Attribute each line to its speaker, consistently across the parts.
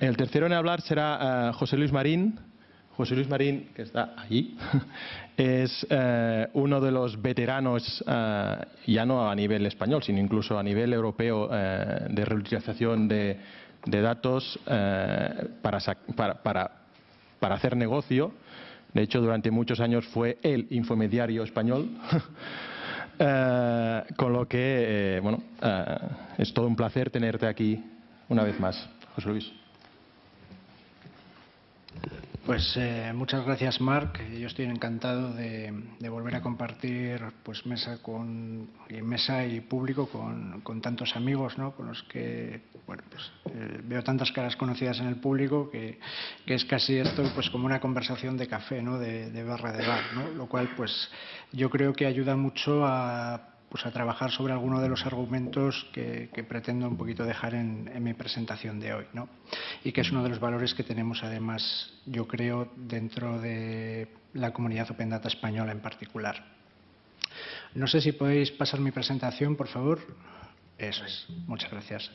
Speaker 1: El tercero en hablar será José Luis Marín, José Luis Marín, que está allí, es eh, uno de los veteranos, eh, ya no a nivel español, sino incluso a nivel europeo, eh, de reutilización de, datos para, para, hacer negocio. De hecho, durante muchos años fue el infomediario español. con lo que, bueno, es todo un placer tenerte aquí una vez más, José Luis.
Speaker 2: Pues eh, muchas gracias, Marc. Yo estoy encantado de, volver a compartir pues mesa con mesa y público con, tantos amigos, ¿no? Con los que bueno, pues, eh, veo tantas caras conocidas en el público que, es casi esto pues como una conversación de café, ¿no? De, de barra de bar, ¿no? Lo cual pues yo creo que ayuda mucho a pues a trabajar sobre alguno de los argumentos que, pretendo un poquito dejar en, mi presentación de hoy, ¿no? y que es uno de los valores que tenemos además, yo creo, dentro de la comunidad Open Data española en particular. No sé si podéis pasar mi presentación, por favor. Eso es. Muchas gracias.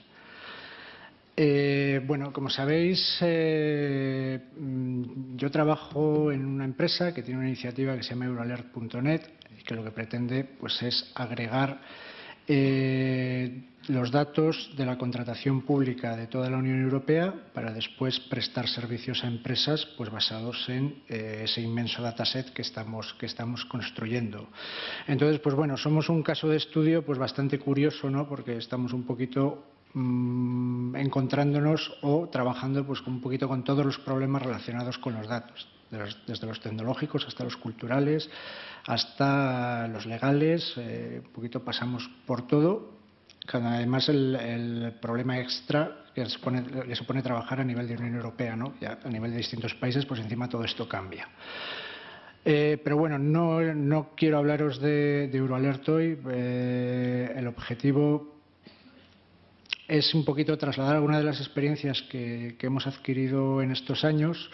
Speaker 2: Eh, bueno, como sabéis, eh, mm, yo trabajo en una empresa que tiene una iniciativa que se llama euroalert.net que lo que pretende pues, es agregar eh, los datos de la contratación pública de toda la Unión Europea para después prestar servicios a empresas pues, basados en ese inmenso dataset que estamos, que estamos construyendo. Entonces, pues bueno, somos un caso de estudio pues, bastante curioso, ¿no? porque estamos un poquito mm, encontrándonos o trabajando pues, un poquito con todos los problemas relacionados con los datos desde los tecnológicos hasta los culturales, hasta los legales, eh, un poquito pasamos por todo. Además, el, problema extra que le supone trabajar a nivel de Unión Europea, ¿no? A nivel de distintos países, pues encima todo esto cambia. Eh, pero bueno, no, quiero hablaros de, Euroalert hoy. Eh, el objetivo es un poquito trasladar algunas de las experiencias que, hemos adquirido en estos años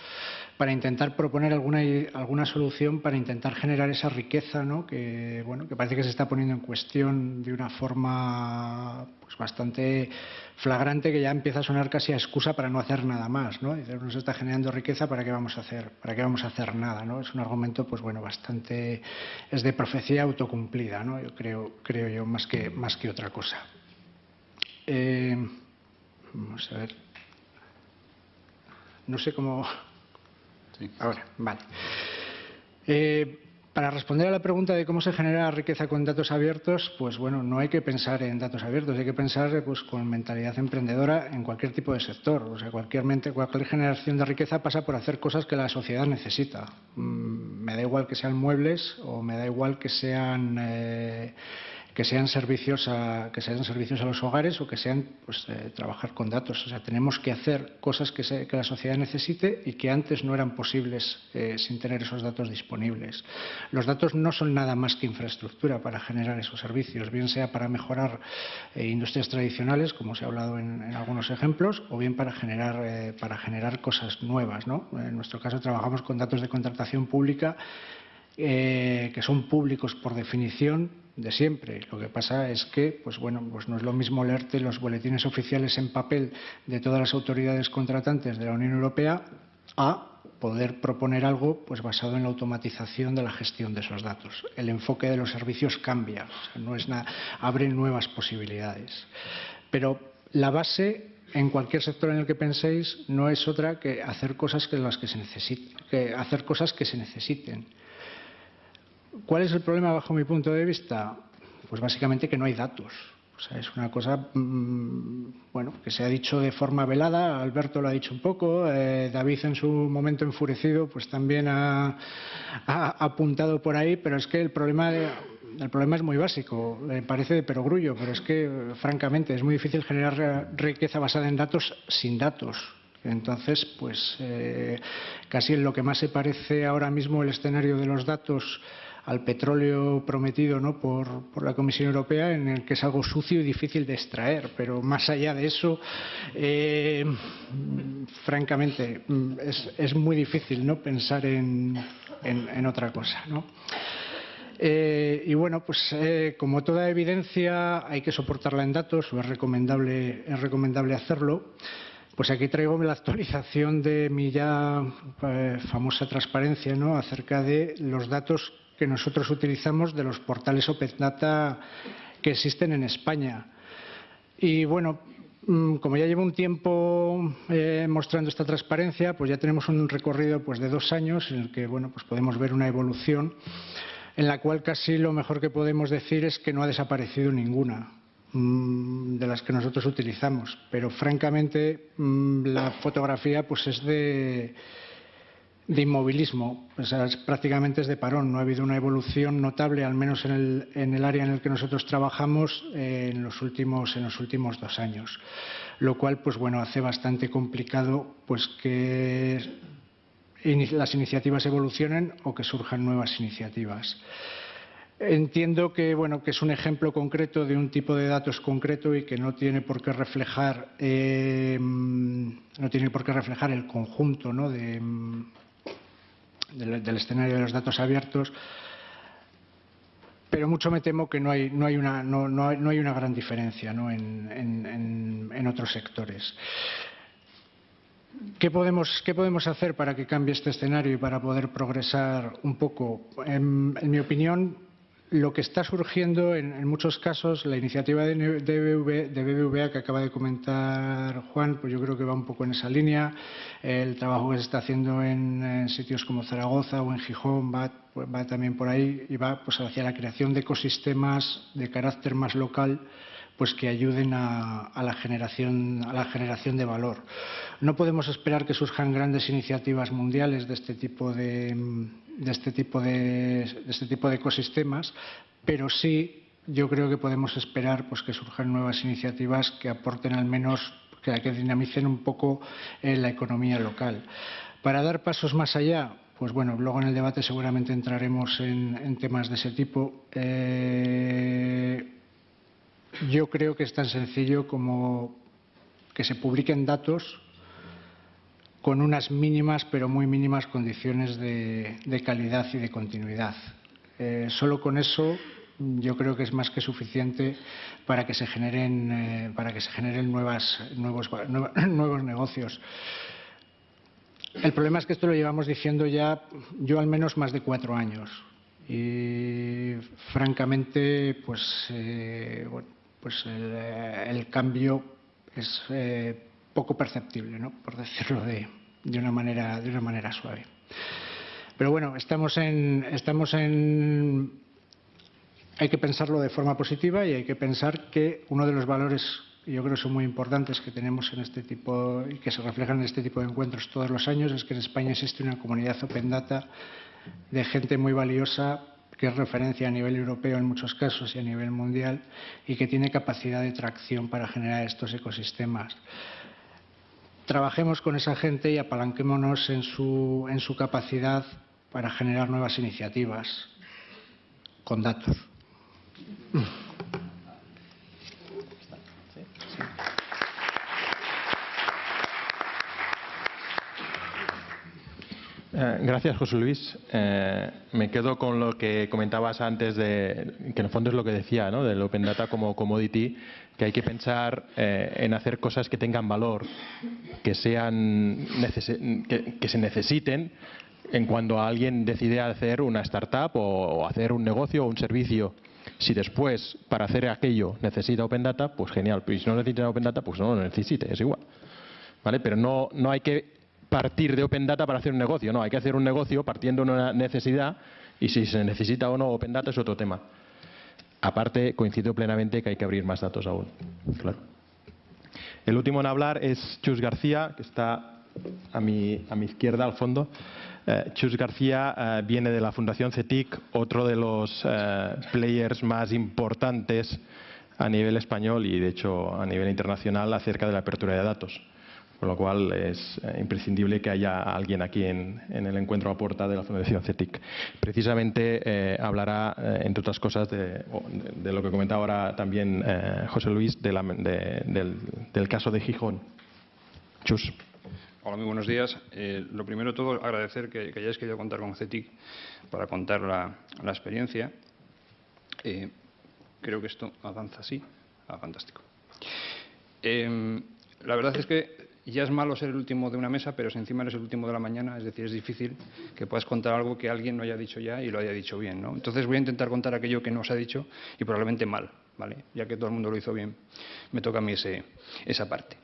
Speaker 2: para intentar proponer alguna, alguna solución para intentar generar esa riqueza ¿no? que, bueno, que parece que se está poniendo en cuestión de una forma pues, bastante flagrante que ya empieza a sonar casi a excusa para no hacer nada más. ¿no? no se está generando riqueza, ¿para qué vamos a hacer, para qué vamos a hacer nada? ¿no? Es un argumento pues, bueno, bastante... es de profecía autocumplida, ¿no? yo creo, creo yo, más que, más que otra cosa. Eh, vamos a ver. No sé cómo, Ahora, vale. Eh, para responder a la pregunta de cómo se genera riqueza con datos abiertos, pues bueno, no hay que pensar en datos abiertos, hay que pensar pues, con mentalidad emprendedora en cualquier tipo de sector. O sea, cualquier, mente, cualquier generación de riqueza pasa por hacer cosas que la sociedad necesita. Mm, me da igual que sean muebles o me da igual que sean... Eh, que sean servicios a, que sean servicios a los hogares o que sean pues, eh, trabajar con datos. O sea, tenemos que hacer cosas que, la sociedad necesite y que antes no eran posibles eh, sin tener esos datos disponibles. Los datos no son nada más que infraestructura para generar esos servicios, bien sea para mejorar eh, industrias tradicionales, como se ha hablado en, algunos ejemplos, o bien para generar, para generar cosas nuevas. ¿no? En nuestro caso trabajamos con datos de contratación pública que son públicos por definición de siempre. Lo que pasa es que, pues bueno, pues no es lo mismo leerte los boletines oficiales en papel de todas las autoridades contratantes de la Unión Europea a poder proponer algo pues basado en la automatización de la gestión de esos datos. El enfoque de los servicios cambia, no es nada, abre nuevas posibilidades. Pero la base en cualquier sector en el que penséis no es otra que hacer cosas que las que se necesiten, que hacer cosas que se necesiten. ¿Cuál es el problema bajo mi punto de vista? Pues básicamente que no hay datos. O sea, es una cosa mm, bueno, que se ha dicho de forma velada, Alberto lo ha dicho un poco, eh, David en su momento enfurecido pues también ha, apuntado por ahí, pero es que el problema, el problema es muy básico, me parece de perogrullo, pero es que francamente es muy difícil generar riqueza basada en datos sin datos. Entonces, pues eh, casi en lo que más se parece ahora mismo el escenario de los datos al petróleo prometido ¿no? por, la Comisión Europea, en el que es algo sucio y difícil de extraer. Pero más allá de eso, eh, francamente, es, muy difícil ¿no? pensar en, otra cosa. Eh, y bueno, pues eh, como toda evidencia hay que soportarla en datos o es recomendable, es recomendable hacerlo. Pues aquí traigo la actualización de mi ya eh, famosa transparencia ¿no? acerca de los datos que nosotros utilizamos de los portales Open Data que existen en España. Y bueno, mm, como ya llevo un tiempo eh, mostrando esta transparencia, pues ya tenemos un recorrido pues, de dos años en el que bueno, pues podemos ver una evolución en la cual casi lo mejor que podemos decir es que no ha desaparecido ninguna. Mm, de las que nosotros utilizamos. Pero francamente mm, la fotografía pues es de, de inmovilismo, prácticamente es de parón. No ha habido una evolución notable, al menos en el, en el área en el que nosotros trabajamos, en, los últimos, en los últimos dos años. Lo cual, pues bueno, hace bastante complicado pues que las iniciativas evolucionen o que surjan nuevas iniciativas. Entiendo que, bueno, que es un ejemplo concreto de un tipo de datos concreto y que no tiene por qué reflejar, eh, el conjunto de, del, escenario de los datos abiertos, pero mucho me temo que no hay, no hay, una, no, no hay, una, gran diferencia en, en, en, otros sectores. ¿Qué podemos, ¿Qué podemos, hacer para que cambie este escenario y para poder progresar un poco? En, mi opinión, lo que está surgiendo en, muchos casos, la iniciativa de, BBVA que acaba de comentar Juan, pues yo creo que va un poco en esa línea. El trabajo que se está haciendo en, sitios como Zaragoza o en Gijón va, va, también por ahí y va pues, hacia la creación de ecosistemas de carácter más local pues que ayuden a, la generación, a la generación de valor. No podemos esperar que surjan grandes iniciativas mundiales de este tipo de, este tipo de, este tipo de ecosistemas, pero sí yo creo que podemos esperar pues, que surjan nuevas iniciativas que aporten al menos, que, que dinamicen un poco eh, la economía local. Para dar pasos más allá, pues bueno, luego en el debate seguramente entraremos en, temas de ese tipo. Eh, yo creo que es tan sencillo como que se publiquen datos con unas mínimas, pero muy mínimas condiciones de, calidad y de continuidad. Eh, solo con eso yo creo que es más que suficiente para que se generen, eh, para que se generen nuevos, negocios. El problema es que esto lo llevamos diciendo ya, yo al menos más de cuatro años. Y francamente, pues eh, pues el, cambio es poco perceptible, ¿no? por decirlo de, una manera, de una manera suave. Pero bueno, estamos en, estamos en. Hay que pensarlo de forma positiva y hay que pensar que uno de los valores, yo creo que son muy importantes que tenemos en este tipo y que se reflejan en este tipo de encuentros todos los años, es que en España existe una comunidad open data de gente muy valiosa que es referencia a nivel europeo en muchos casos y a nivel mundial y que tiene capacidad de tracción para generar estos ecosistemas. Trabajemos con esa gente y apalanquémonos en su, en su capacidad para generar nuevas iniciativas con datos.
Speaker 1: Eh, gracias, José Luis. Eh, me quedo con lo que comentabas antes, de, que en el fondo es lo que decía, ¿no? del Open Data como commodity, que hay que pensar eh, en hacer cosas que tengan valor, que, sean que, se necesiten en cuando alguien decide hacer una startup o, hacer un negocio o un servicio. Si después, para hacer aquello, necesita Open Data, pues genial. Y si no necesita Open Data, pues no lo necesite, es igual. ¿Vale? Pero no, no hay que partir de Open Data para hacer un negocio. No, hay que hacer un negocio partiendo de una necesidad y si se necesita o no Open Data es otro tema. Aparte, coincido plenamente que hay que abrir más datos aún. Claro. El último en hablar es Chus García, que está a mi, a mi izquierda al fondo. Eh, Chus García eh, viene de la Fundación CETIC, otro de los eh, players más importantes a nivel español y, de hecho, a nivel internacional acerca de la apertura de datos. Con lo cual es eh, imprescindible que haya alguien aquí en, el encuentro a puerta de la Fundación CETIC. Precisamente eh, hablará, eh, entre otras cosas, de, lo que comentaba ahora también José Luis, del, caso de Gijón. Chus.
Speaker 3: Hola, muy buenos días. lo primero de todo, agradecer que, hayáis querido contar con CETIC para contar la, experiencia. Eh, creo que esto avanza así. Ah, fantástico. La verdad es que ya es malo ser el último de una mesa, pero si encima eres el último de la mañana, es decir, es difícil que puedas contar algo que alguien no haya dicho ya y lo haya dicho bien. ¿no? Entonces voy a intentar contar aquello que no se ha dicho y probablemente mal, ¿vale? ya que todo el mundo lo hizo bien. Me toca a mí esa parte.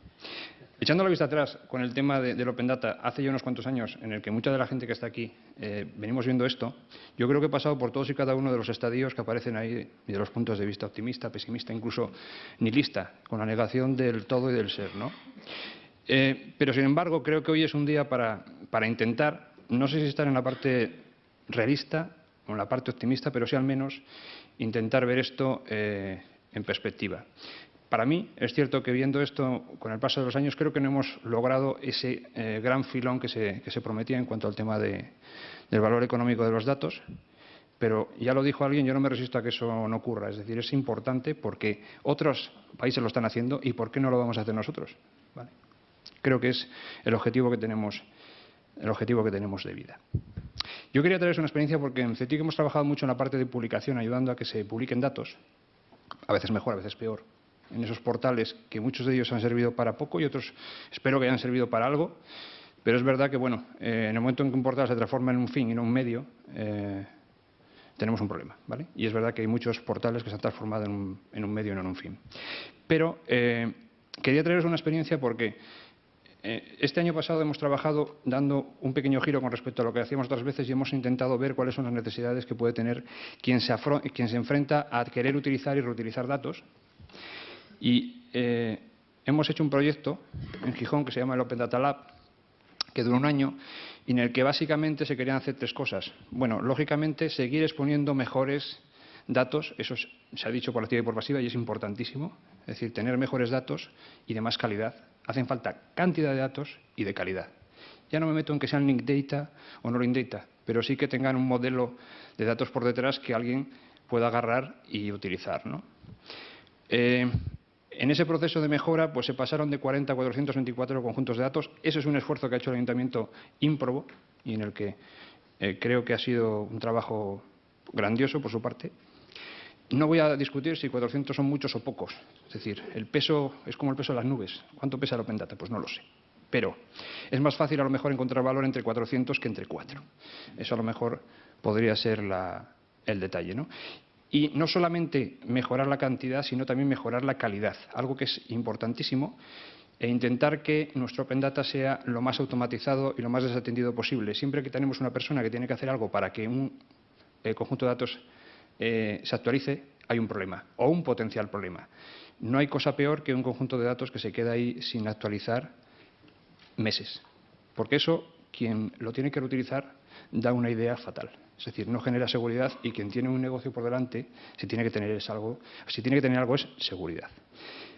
Speaker 3: Echando la vista atrás con el tema de, del Open Data, hace ya unos cuantos años en el que mucha de la gente que está aquí eh, venimos viendo esto, yo creo que he pasado por todos y cada uno de los estadios que aparecen ahí y de los puntos de vista optimista, pesimista, incluso nihilista, con la negación del todo y del ser. ¿no? Eh, pero, sin embargo, creo que hoy es un día para, intentar, no sé si estar en la parte realista o en la parte optimista, pero sí al menos intentar ver esto eh, en perspectiva. Para mí, es cierto que viendo esto con el paso de los años, creo que no hemos logrado ese eh, gran filón que se, que se, prometía en cuanto al tema de, del valor económico de los datos. Pero ya lo dijo alguien, yo no me resisto a que eso no ocurra. Es decir, es importante porque otros países lo están haciendo y ¿por qué no lo vamos a hacer nosotros? ¿Vale? Creo que es el objetivo que tenemos, el objetivo que tenemos de vida. Yo quería traeros una experiencia porque en CETIC hemos trabajado mucho en la parte de publicación, ayudando a que se publiquen datos, a veces mejor, a veces peor, en esos portales que muchos de ellos han servido para poco y otros espero que hayan servido para algo. Pero es verdad que, bueno, eh, en el momento en que un portal se transforma en un fin y no un medio, eh, tenemos un problema, ¿vale? Y es verdad que hay muchos portales que se han transformado en un, medio y no en un fin. Pero eh, quería traeros una experiencia porque este año pasado hemos trabajado dando un pequeño giro con respecto a lo que hacíamos otras veces y hemos intentado ver cuáles son las necesidades que puede tener quien se, quien se enfrenta a querer utilizar y reutilizar datos y eh, hemos hecho un proyecto en Gijón que se llama el Open Data Lab, que duró un año y en el que básicamente se querían hacer tres cosas. Bueno, lógicamente, seguir exponiendo mejores datos, eso se ha dicho por activa y por pasiva y es importantísimo, es decir, tener mejores datos y de más calidad. Hacen falta cantidad de datos y de calidad. Ya no me meto en que sean link data o no link data, pero sí que tengan un modelo de datos por detrás que alguien pueda agarrar y utilizar. ¿no? Eh, en ese proceso de mejora pues, se pasaron de 40 a 424 conjuntos de datos. Ese es un esfuerzo que ha hecho el Ayuntamiento ímprobo y en el que eh, creo que ha sido un trabajo grandioso por su parte. No voy a discutir si 400 son muchos o pocos. Es decir, el peso es como el peso de las nubes. ¿Cuánto pesa el Open Data? Pues no lo sé. Pero es más fácil a lo mejor encontrar valor entre 400 que entre 4. Eso a lo mejor podría ser la, el detalle. ¿no? y no solamente mejorar la cantidad, sino también mejorar la calidad, algo que es importantísimo, e intentar que nuestro Open Data sea lo más automatizado y lo más desatendido posible. Siempre que tenemos una persona que tiene que hacer algo para que un eh, conjunto de datos eh, se actualice, hay un problema o un potencial problema. No hay cosa peor que un conjunto de datos que se queda ahí sin actualizar meses, porque eso, quien lo tiene que reutilizar, da una idea fatal. Es decir, no genera seguridad y quien tiene un negocio por delante, si tiene que tener, es algo, si tiene que tener algo es seguridad.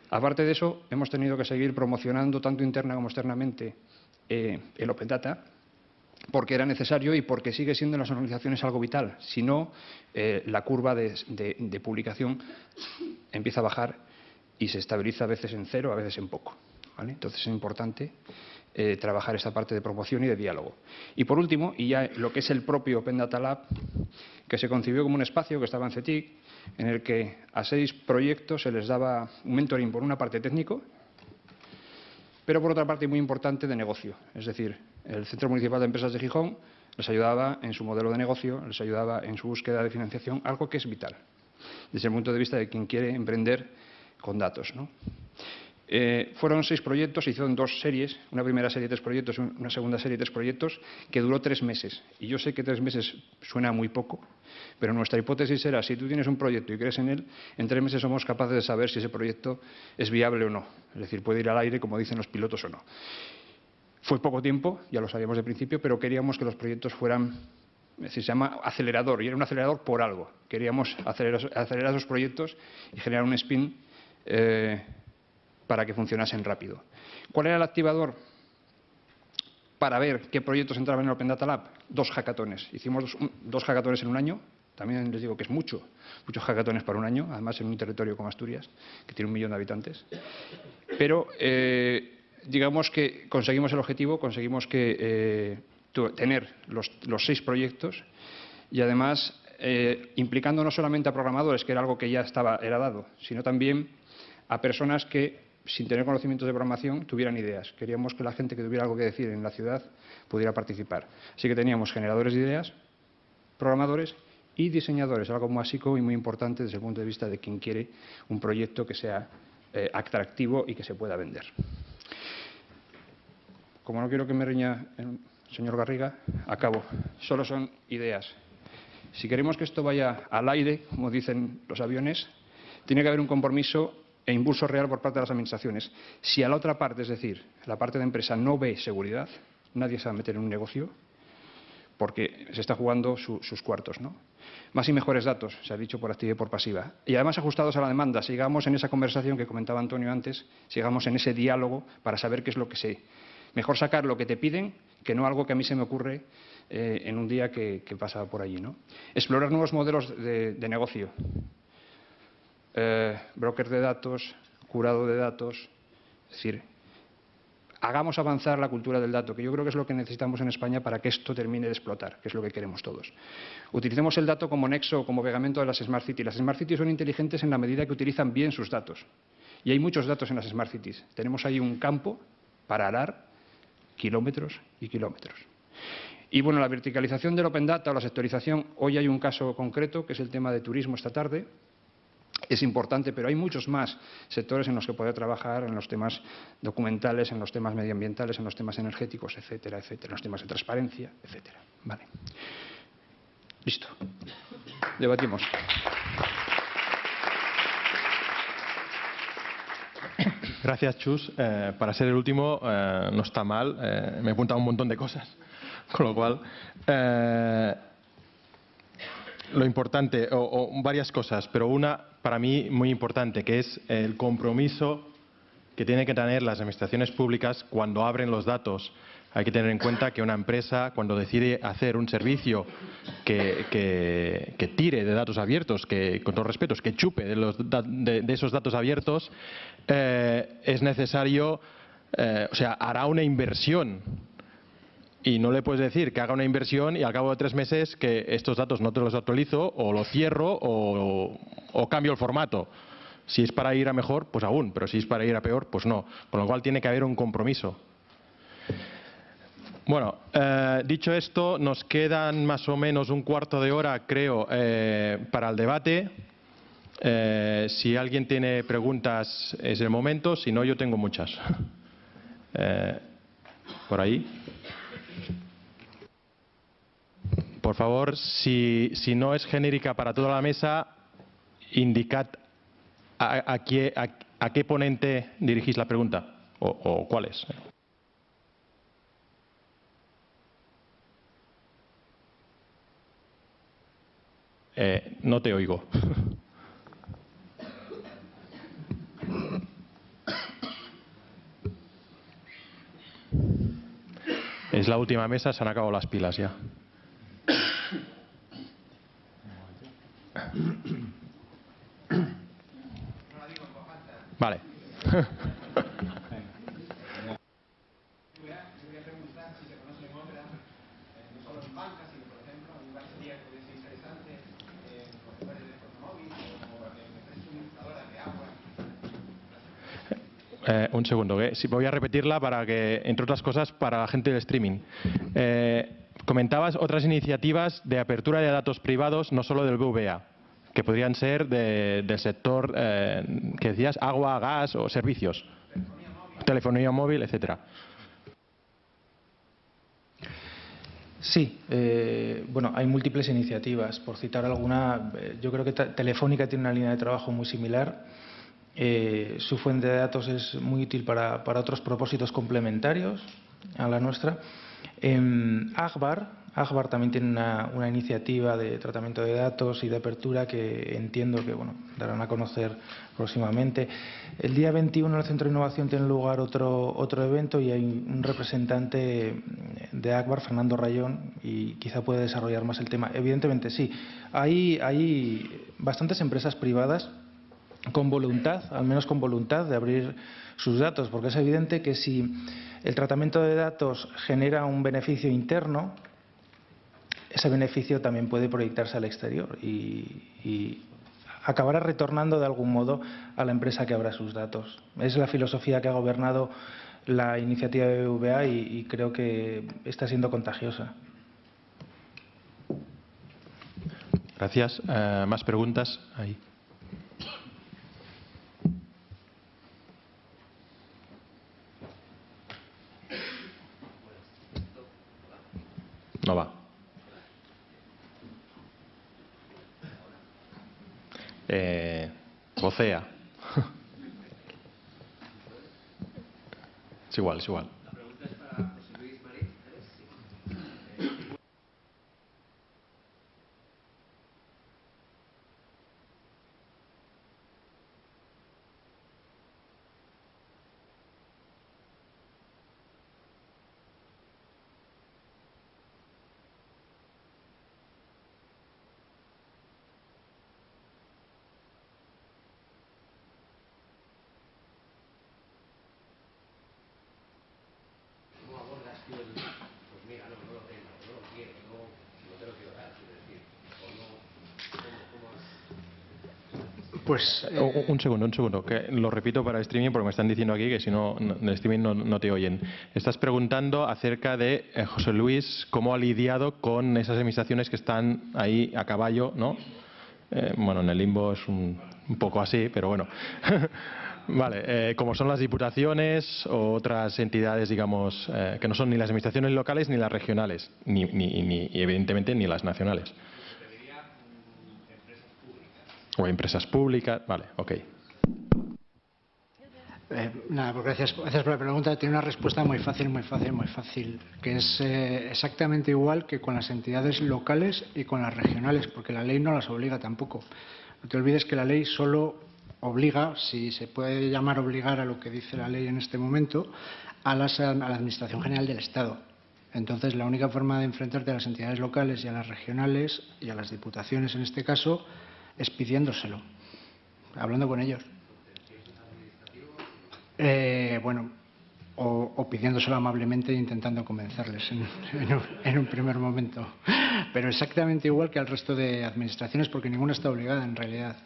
Speaker 3: Aparte de eso, hemos tenido que seguir promocionando tanto interna como externamente eh, el Open Data, porque era necesario y porque sigue siendo en las organizaciones algo vital. Si no, eh, la curva de, de, publicación empieza a bajar y se estabiliza a veces en cero, a veces en poco. Entonces es importante eh, trabajar esta parte de promoción y de diálogo. Y por último, y ya lo que es el propio Open Data Lab, que se concibió como un espacio que estaba en CETIC, en el que a seis proyectos se les daba un mentoring por una parte técnico, pero por otra parte muy importante de negocio. Es decir, el Centro Municipal de Empresas de Gijón les ayudaba en su modelo de negocio, les ayudaba en su búsqueda de financiación, algo que es vital desde el punto de vista de quien quiere emprender con datos. ¿no? Eh, fueron seis proyectos, se hicieron dos series, una primera serie de tres proyectos, una segunda serie de tres proyectos, que duró tres meses. Y yo sé que tres meses suena muy poco, pero nuestra hipótesis era, si tú tienes un proyecto y crees en él, en tres meses somos capaces de saber si ese proyecto es viable o no. Es decir, puede ir al aire, como dicen los pilotos o no. Fue poco tiempo, ya lo sabíamos de principio, pero queríamos que los proyectos fueran es decir, se llama acelerador, y era un acelerador por algo. Queríamos acelerar, esos proyectos y generar un spin eh, para que funcionasen rápido. ¿Cuál era el activador? Para ver qué proyectos entraban en el Open Data Lab, dos hackatones. Hicimos dos, dos hackatones en un año, también les digo que es mucho, muchos hackatones para un año, además en un territorio como Asturias, que tiene un millón de habitantes. Pero eh, digamos que conseguimos el objetivo, conseguimos que, eh, tener los, seis proyectos y además eh, implicando no solamente a programadores, que era algo que ya estaba era dado, sino también a personas que, sin tener conocimientos de programación, tuvieran ideas. Queríamos que la gente que tuviera algo que decir en la ciudad pudiera participar. Así que teníamos generadores de ideas, programadores y diseñadores, algo básico y muy importante desde el punto de vista de quien quiere un proyecto que sea eh, atractivo y que se pueda vender. Como no quiero que me riña el señor Garriga, acabo. Solo son ideas. Si queremos que esto vaya al aire, como dicen los aviones, tiene que haber un compromiso e impulso real por parte de las administraciones. Si a la otra parte, es decir, la parte de empresa, no ve seguridad, nadie se va a meter en un negocio porque se está jugando sus cuartos. ¿no? Más y mejores datos, se ha dicho por activa y por pasiva. Y además ajustados a la demanda. Sigamos en esa conversación que comentaba Antonio antes, sigamos en ese diálogo para saber qué es lo que sé. Mejor sacar lo que te piden que no algo que a mí se me ocurre eh, en un día que, pasa por allí. ¿no? Explorar nuevos modelos de, negocio. Eh, broker de datos, curado de datos. Es decir, hagamos avanzar la cultura del dato, que yo creo que es lo que necesitamos en España para que esto termine de explotar, que es lo que queremos todos. Utilicemos el dato como nexo, como pegamento de las Smart Cities. Las Smart Cities son inteligentes en la medida que utilizan bien sus datos. Y hay muchos datos en las Smart Cities. Tenemos ahí un campo para arar kilómetros y kilómetros. Y bueno, la verticalización del Open Data o la sectorización, hoy hay un caso concreto que es el tema de turismo esta tarde, es importante, pero hay muchos más sectores en los que poder trabajar, en los temas documentales, en los temas medioambientales, en los temas energéticos, etcétera, etcétera, en los temas de transparencia, etcétera. Vale. Listo. Debatimos.
Speaker 1: Gracias, Chus. Eh, para ser el último, eh, no está mal. Eh, me he apuntado un montón de cosas. Con lo cual, lo importante, o, varias cosas, pero una para mí muy importante, que es el compromiso que tienen que tener las administraciones públicas cuando abren los datos. Hay que tener en cuenta que una empresa, cuando decide hacer un servicio que, tire de datos abiertos, que con todos respetos, que chupe de, los, de, esos datos abiertos, eh, es necesario, eh, o sea, hará una inversión y no le puedes decir que haga una inversión y al cabo de tres meses que estos datos no te los actualizo o los cierro o, cambio el formato. Si es para ir a mejor, pues aún, pero si es para ir a peor, pues no. Con lo cual tiene que haber un compromiso. Bueno, eh, dicho esto, nos quedan más o menos un cuarto de hora, creo, eh, para el debate. Eh, si alguien tiene preguntas es el momento, si no, yo tengo muchas. por ahí. Por favor, si, no es genérica para toda la mesa, indicad a, qué, ponente dirigís la pregunta o, cuál es. Eh, no te oigo. Es la última mesa, se han acabado las pilas ya. Vale. Eh, un segundo, si voy a repetirla para que, entre otras cosas, para la gente del streaming. Eh, comentabas otras iniciativas de apertura de datos privados, no solo del BVA que podrían ser del sector eh, que decías, agua, gas o servicios. Telefonía móvil, etcétera.
Speaker 4: Sí, eh, bueno, hay múltiples iniciativas. Por citar alguna, yo creo que Telefónica tiene una línea de trabajo muy similar. Su fuente de datos es muy útil para, otros propósitos complementarios a la nuestra. En Agbar, Agbar también tiene una, iniciativa de tratamiento de datos y de apertura que entiendo que bueno, darán a conocer próximamente. El día 21 en el Centro de Innovación tiene lugar otro, otro evento y hay un representante de Agbar, Fernando Rayón, y quizá puede desarrollar más el tema. Evidentemente sí, hay, hay bastantes empresas privadas con voluntad, al menos con voluntad de abrir sus datos, porque es evidente que si el tratamiento de datos genera un beneficio interno, ese beneficio también puede proyectarse al exterior y, acabará retornando de algún modo a la empresa que abra sus datos. Es la filosofía que ha gobernado la iniciativa de BBVA y, y creo que está siendo contagiosa.
Speaker 1: Gracias. Eh, ¿Más preguntas? Ahí. 飞啊，哼，去玩了，去玩了。
Speaker 2: Pues,
Speaker 1: eh, un segundo, un segundo, que lo repito para el streaming porque me están diciendo aquí que si no, en el streaming no, te oyen. Estás preguntando acerca de eh, José Luis, cómo ha lidiado con esas administraciones que están ahí a caballo, ¿no? Eh, bueno, en el limbo es un, poco así, pero bueno. Vale, como son las diputaciones o otras entidades, digamos, que no son ni las administraciones locales ni las regionales, ni, ni, ni evidentemente ni las nacionales. O empresas públicas. Vale, ok.
Speaker 2: Eh, nada, pues gracias, gracias por la pregunta. Tiene una respuesta muy fácil, muy fácil, muy fácil, que es eh, exactamente igual que con las entidades locales y con las regionales, porque la ley no las obliga tampoco. No te olvides que la ley solo obliga, si se puede llamar obligar a lo que dice la ley en este momento, a, a la Administración General del Estado. Entonces, la única forma de enfrentarte a las entidades locales y a las regionales y a las diputaciones en este caso es pidiéndoselo, hablando con ellos. Eh, bueno, o, pidiéndoselo amablemente e intentando convencerles en, un, primer momento. Pero exactamente igual que al resto de administraciones, porque ninguna está obligada en realidad.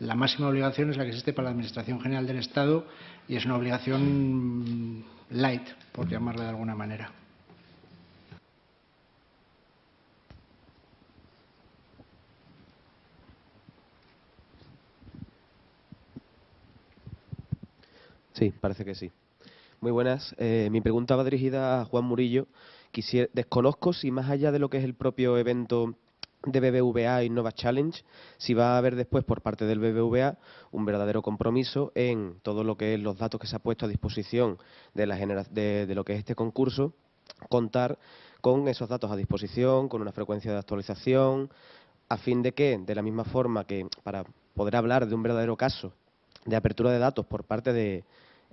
Speaker 2: La máxima obligación es la que existe para la Administración General del Estado y es una obligación light, por llamarla de alguna manera.
Speaker 5: Sí, parece que sí. Muy buenas. Eh, mi pregunta va dirigida a Juan Murillo. Quisiera, desconozco si más allá de lo que es el propio evento de BBVA Innova Challenge, si va a haber después por parte del BBVA un verdadero compromiso en todo lo que es los datos que se ha puesto a disposición de, la de, lo que es este concurso, contar con esos datos a disposición, con una frecuencia de actualización, a fin de que, de la misma forma que para poder hablar de un verdadero caso de apertura de datos por parte de,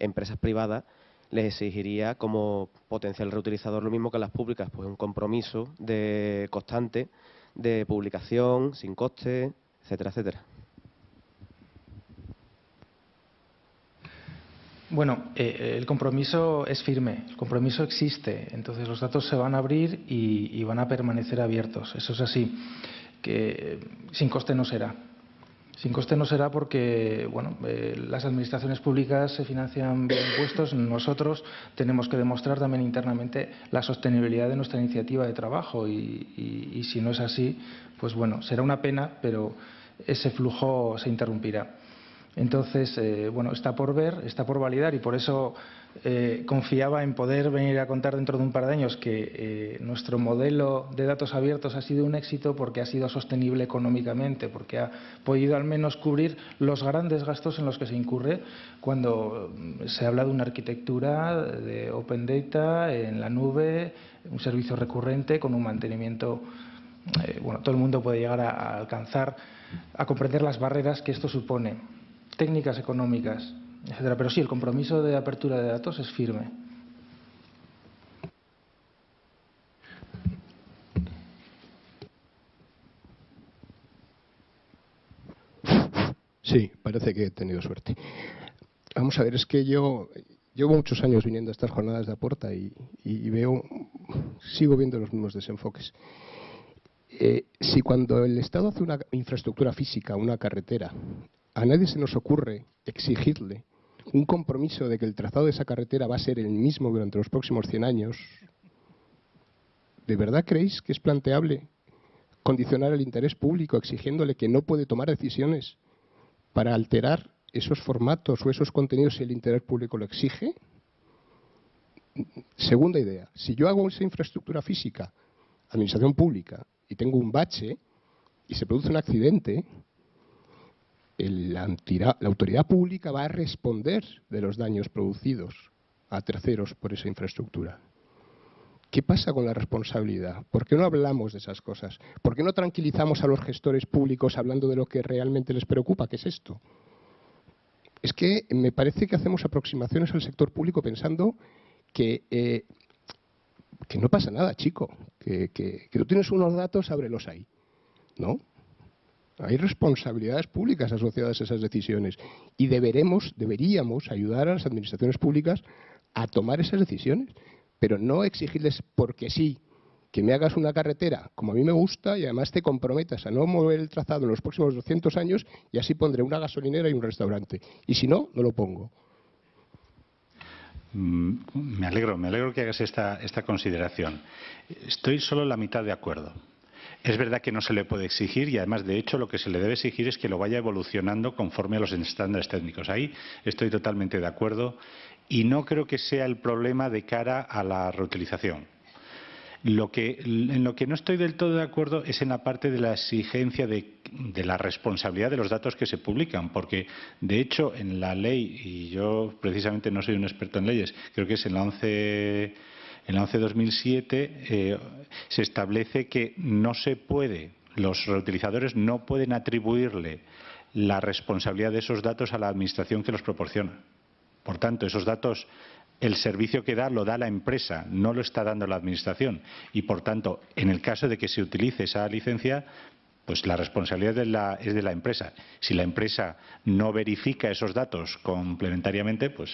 Speaker 5: empresas privadas les exigiría como potencial reutilizador lo mismo que las públicas, pues un compromiso de constante de publicación sin coste, etcétera, etcétera.
Speaker 4: Bueno, eh, el compromiso es firme, el compromiso existe, entonces los datos se van a abrir y, y van a permanecer abiertos, eso es así, que sin coste no será. Sin coste no será porque bueno, eh, las administraciones públicas se financian vía impuestos. Nosotros tenemos que demostrar también internamente la sostenibilidad de nuestra iniciativa de trabajo y, si no es así, pues bueno, será una pena, pero ese flujo se interrumpirá. Entonces, eh, bueno, está por ver, está por validar y por eso eh, confiaba en poder venir a contar dentro de un par de años que eh, nuestro modelo de datos abiertos ha sido un éxito porque ha sido sostenible económicamente, porque ha podido al menos cubrir los grandes gastos en los que se incurre cuando mm, se habla de una arquitectura de Open Data en la nube, un servicio recurrente con un mantenimiento. bueno, todo el mundo puede llegar a alcanzar, a comprender las barreras que esto supone técnicas económicas, etcétera. Pero sí, el compromiso de apertura de datos es firme.
Speaker 6: Sí, parece que he tenido suerte. Vamos a ver, es que yo llevo muchos años viniendo a estas jornadas de aporta y, veo, sigo viendo los mismos desenfoques. eh, si cuando el Estado hace una infraestructura física, una carretera, a nadie se nos ocurre exigirle un compromiso de que el trazado de esa carretera va a ser el mismo durante los próximos 100 años, ¿de verdad creéis que es planteable condicionar el interés público exigiéndole que no puede tomar decisiones para alterar esos formatos o esos contenidos si el interés público lo exige? Segunda idea, si yo hago esa infraestructura física, administración pública, y tengo un bache y se produce un accidente, la, autoridad pública va a responder de los daños producidos a terceros por esa infraestructura. ¿Qué pasa con la responsabilidad? ¿Por qué no hablamos de esas cosas? ¿Por qué no tranquilizamos a los gestores públicos hablando de lo que realmente les preocupa? ¿Qué es esto? Es que me parece que hacemos aproximaciones al sector público pensando que, eh, que no pasa nada, chico, que, que, que tú tienes unos datos, ábrelos ahí. ¿No? Hay responsabilidades públicas asociadas a esas decisiones y deberemos, deberíamos ayudar a las administraciones públicas a tomar esas decisiones, pero no exigirles porque sí que me hagas una carretera como a mí me gusta y además te comprometas a no mover el trazado en los próximos 200 años y así pondré una gasolinera y un restaurante. Y si no, no lo pongo.
Speaker 7: Mm, me alegro, me alegro que hagas esta, esta consideración. Estoy solo la mitad de acuerdo. Es verdad que no se le puede exigir y además, de hecho, lo que se le debe exigir es que lo vaya evolucionando conforme a los estándares técnicos. Ahí estoy totalmente de acuerdo y no creo que sea el problema de cara a la reutilización. Lo que, en lo que no estoy del todo de acuerdo es en la parte de la exigencia de, de, la responsabilidad de los datos que se publican, porque de hecho en la ley, y yo precisamente no soy un experto en leyes, creo que es en la 11 en la 11-2007 eh, se establece que no se puede, los reutilizadores no pueden atribuirle la responsabilidad de esos datos a la administración que los proporciona. Por tanto, esos datos, el servicio que da lo da la empresa, no lo está dando la administración. Y, por tanto, en el caso de que se utilice esa licencia, pues la responsabilidad es de la empresa. Si la empresa no verifica esos datos complementariamente, pues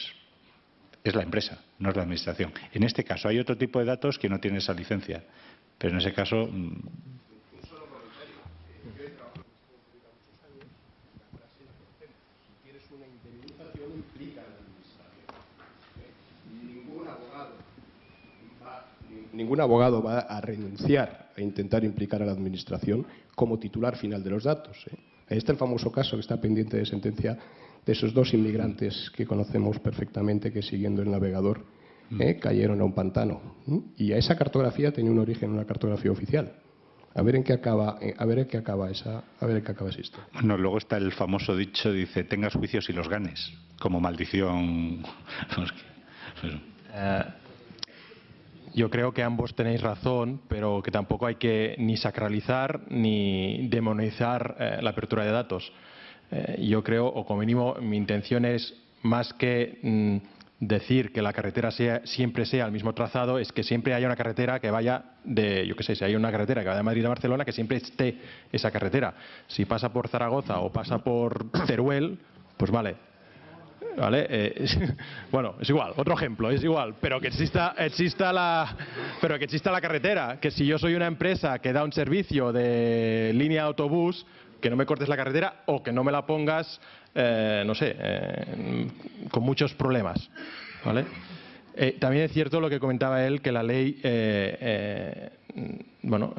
Speaker 7: es la empresa, no es la administración. En este caso hay otro tipo de datos que no tienen esa licencia, pero en ese caso. Mm,
Speaker 6: ningún abogado va a renunciar a intentar implicar a la Administración como titular final de los datos. ¿eh? Ahí está el famoso caso que está pendiente de sentencia de esos dos inmigrantes que conocemos perfectamente que siguiendo el navegador mm. ¿eh? cayeron a un pantano. Y a esa cartografía tenía un origen una cartografía oficial. A ver en qué acaba, eh, a ver en qué acaba esa, a ver en qué acaba historia.
Speaker 7: Bueno, luego está el famoso dicho, dice, tengas juicios y los ganes, como maldición.
Speaker 1: Eh, yo creo que ambos tenéis razón, pero que tampoco hay que ni sacralizar ni demonizar la apertura de datos. Eh, yo creo, o como mínimo, mi intención es más que mm, decir que la carretera sea, siempre sea el mismo trazado, es que siempre haya una carretera que vaya de, yo qué sé, si hay una carretera que vaya de Madrid a Barcelona, que siempre esté esa carretera. Si pasa por Zaragoza o pasa por Teruel, pues vale, ¿vale? Eh, bueno, es igual, otro ejemplo, es igual, pero que exista, exista la, pero que exista la carretera, que si yo soy una empresa que da un servicio de línea de autobús, que no me cortes la carretera o que no me la pongas, eh, no sé, eh, con muchos problemas. ¿vale? Eh, también es cierto lo que comentaba él, que la ley, bueno,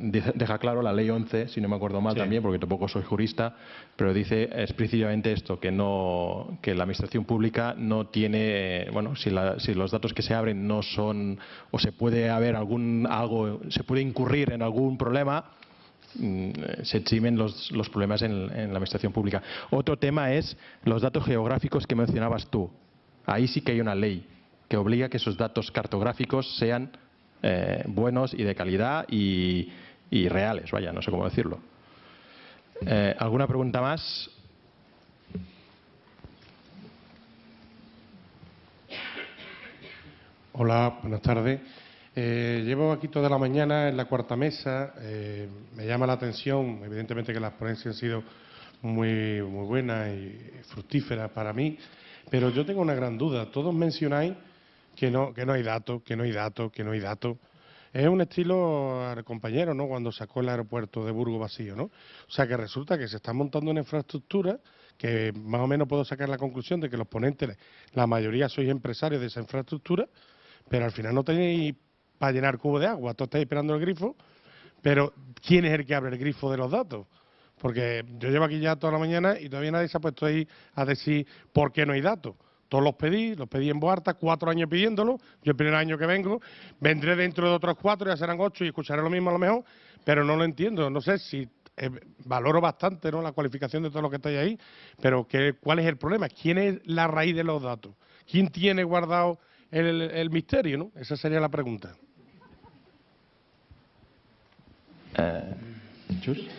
Speaker 1: deja claro la ley 11, si no me acuerdo mal también, porque tampoco soy jurista, pero dice explícitamente esto, que no, que la administración pública no tiene, bueno, si, si los datos que se abren no son, o se puede haber algún, algo, se puede incurrir en algún problema, se eximen los, problemas en, la administración pública. Otro tema es los datos geográficos que mencionabas tú. Ahí sí que hay una ley que obliga a que esos datos cartográficos sean eh, buenos y de calidad y, reales, vaya, no sé cómo decirlo. Eh, ¿Alguna pregunta más?
Speaker 8: Hola, buenas tardes. Eh, llevo aquí toda la mañana en la cuarta mesa. Eh, me llama la atención, evidentemente que las ponencias han sido muy, muy buenas y fructíferas para mí, pero yo tengo una gran duda. Todos mencionáis que no, que no hay datos, que no hay datos, que no hay datos. es un estilo al compañero, ¿no? Cuando sacó el aeropuerto de Burgo vacío, ¿no? O sea que resulta que se está montando una infraestructura que más o menos puedo sacar la conclusión de que los ponentes, la mayoría sois empresarios de esa infraestructura, pero al final no tenéis para llenar cubo de agua, todos estáis esperando el grifo, pero ¿quién es el que abre el grifo de los datos? Porque yo llevo aquí ya toda la mañana y todavía nadie se ha puesto ahí a decir por qué no hay datos. Todos los pedí, los pedí en Boarta, cuatro años pidiéndolo. Yo el primer año que vengo, vendré dentro de otros cuatro, ya serán ocho y escucharé lo mismo a lo mejor, pero no lo entiendo. No sé si eh, valoro bastante ¿no? la cualificación de todo lo que estáis ahí, pero ¿qué, ¿cuál es el problema? ¿Quién es la raíz de los datos? ¿Quién tiene guardado el, el misterio? ¿no? Esa sería la pregunta.
Speaker 1: Eh.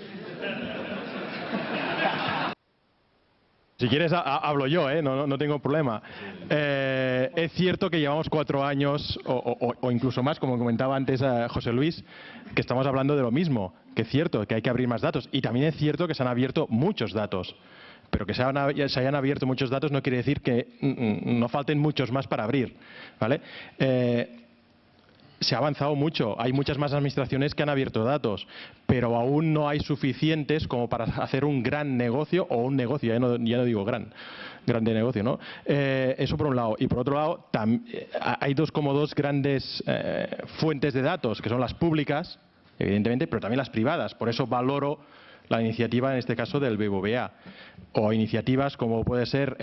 Speaker 1: Si quieres, hablo yo, ¿eh? no, no, tengo problema. Eh, es cierto que llevamos cuatro años, o, incluso más, como comentaba antes José Luis, que estamos hablando de lo mismo, que es cierto que hay que abrir más datos. Y también es cierto que se han abierto muchos datos. Pero que se, hayan abierto muchos datos no quiere decir que mm, mm, no falten muchos más para abrir. ¿vale? Se ha avanzado mucho. Hay muchas más administraciones que han abierto datos, pero aún no hay suficientes como para hacer un gran negocio o un negocio, ya no, digo gran, grande negocio, ¿no? Eh, eso por un lado. Y por otro lado, eh, hay dos como dos grandes eh, fuentes de datos, que son las públicas, evidentemente, pero también las privadas. Por eso valoro la iniciativa, en este caso, del BBVA. O iniciativas como puede ser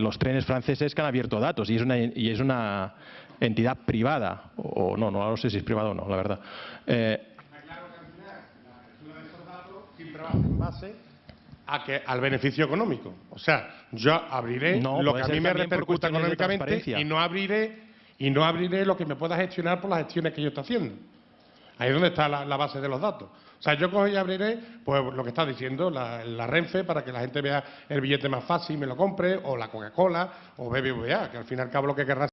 Speaker 1: los trenes franceses que han abierto datos. Y es una, y es una entidad privada, o no, no, no sé si es privado o no, la verdad. Eh,
Speaker 8: base a que, al beneficio económico. O sea, yo abriré lo que a mí me repercuta económicamente y no abriré y no abriré lo que me pueda gestionar por las gestiones que yo estoy haciendo. Ahí es donde está la, base de los datos. O sea, yo cojo y abriré, pues lo que está diciendo, la, la, Renfe, para que la gente vea el billete más fácil y me lo compre, o la Coca-Cola, o BBVA, que al fin y al cabo lo que querrá